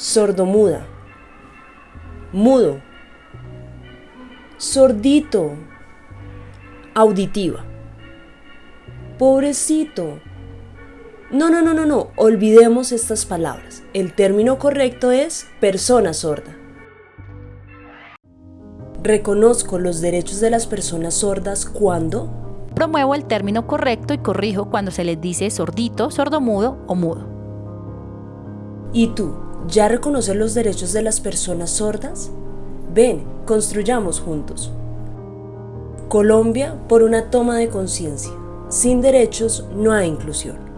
sordomuda, mudo, sordito, auditiva, pobrecito. No, no, no, no, no, olvidemos estas palabras. El término correcto es persona sorda. Reconozco los derechos de las personas sordas cuando Promuevo el término correcto y corrijo cuando se les dice sordito, sordomudo o mudo. ¿Y tú ya reconoces los derechos de las personas sordas? Ven, construyamos juntos. Colombia por una toma de conciencia. Sin derechos no hay inclusión.